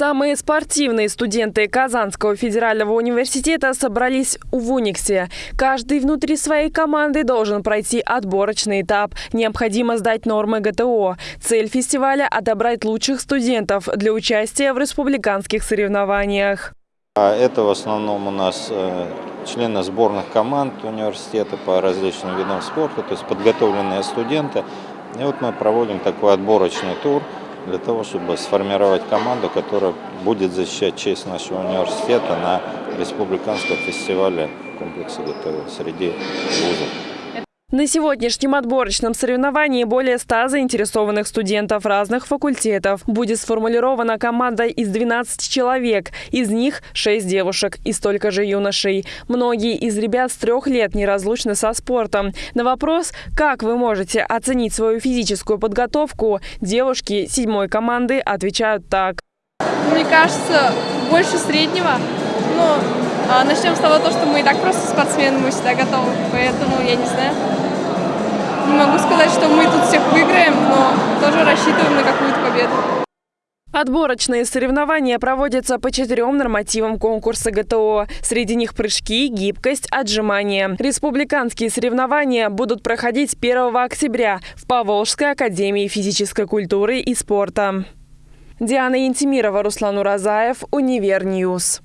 Самые спортивные студенты Казанского федерального университета собрались в Униксе. Каждый внутри своей команды должен пройти отборочный этап. Необходимо сдать нормы ГТО. Цель фестиваля – отобрать лучших студентов для участия в республиканских соревнованиях. А Это в основном у нас э, члены сборных команд университета по различным видам спорта, то есть подготовленные студенты. И вот мы проводим такой отборочный тур – для того, чтобы сформировать команду, которая будет защищать честь нашего университета на республиканском фестивале комплекса ГТО среди вузов. На сегодняшнем отборочном соревновании более 100 заинтересованных студентов разных факультетов. Будет сформулирована команда из 12 человек. Из них 6 девушек и столько же юношей. Многие из ребят с трех лет неразлучны со спортом. На вопрос, как вы можете оценить свою физическую подготовку, девушки седьмой команды отвечают так. Мне кажется, больше среднего. Но начнем с того, что мы и так просто спортсмены, мы всегда готовы. Поэтому я не знаю. Не могу сказать, что мы тут всех выиграем, но тоже рассчитываем на какую-то победу. Отборочные соревнования проводятся по четырем нормативам конкурса ГТО. Среди них прыжки, гибкость, отжимания. Республиканские соревнования будут проходить 1 октября в Поволжской академии физической культуры и спорта. Диана Янтимирова, Руслан Уразаев, Универньюз.